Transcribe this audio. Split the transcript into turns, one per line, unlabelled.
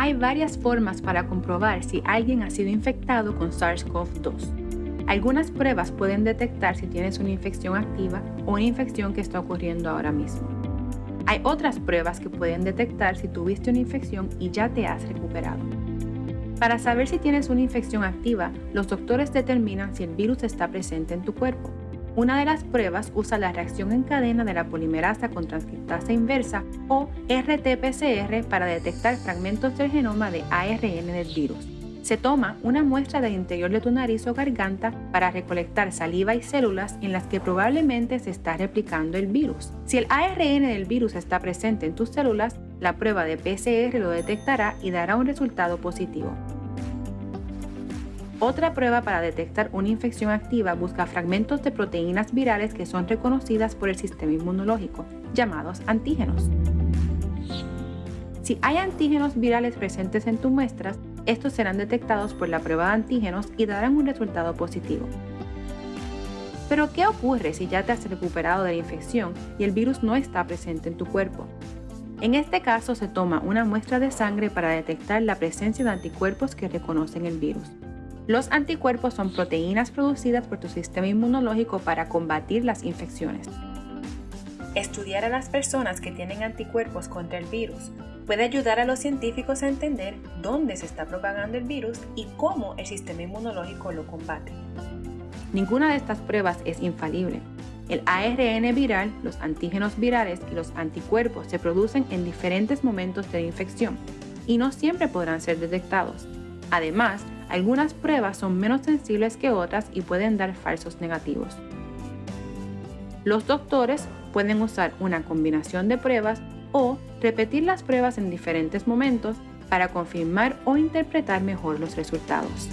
Hay varias formas para comprobar si alguien ha sido infectado con SARS-CoV-2. Algunas pruebas pueden detectar si tienes una infección activa o una infección que está ocurriendo ahora mismo. Hay otras pruebas que pueden detectar si tuviste una infección y ya te has recuperado. Para saber si tienes una infección activa, los doctores determinan si el virus está presente en tu cuerpo. Una de las pruebas usa la reacción en cadena de la polimerasa con transcriptasa inversa o RT-PCR para detectar fragmentos del genoma de ARN del virus. Se toma una muestra del interior de tu nariz o garganta para recolectar saliva y células en las que probablemente se está replicando el virus. Si el ARN del virus está presente en tus células, la prueba de PCR lo detectará y dará un resultado positivo. Otra prueba para detectar una infección activa busca fragmentos de proteínas virales que son reconocidas por el sistema inmunológico, llamados antígenos. Si hay antígenos virales presentes en tus muestras, estos serán detectados por la prueba de antígenos y darán un resultado positivo. Pero ¿qué ocurre si ya te has recuperado de la infección y el virus no está presente en tu cuerpo? En este caso se toma una muestra de sangre para detectar la presencia de anticuerpos que reconocen el virus. Los anticuerpos son proteínas producidas por tu sistema inmunológico para combatir las infecciones. Estudiar a las personas que tienen anticuerpos contra el virus puede ayudar a los científicos a entender dónde se está propagando el virus y cómo el sistema inmunológico lo combate. Ninguna de estas pruebas es infalible. El ARN viral, los antígenos virales y los anticuerpos se producen en diferentes momentos de la infección y no siempre podrán ser detectados. Además, algunas pruebas son menos sensibles que otras y pueden dar falsos negativos. Los doctores pueden usar una combinación de pruebas o repetir las pruebas en diferentes momentos para confirmar o interpretar mejor los resultados.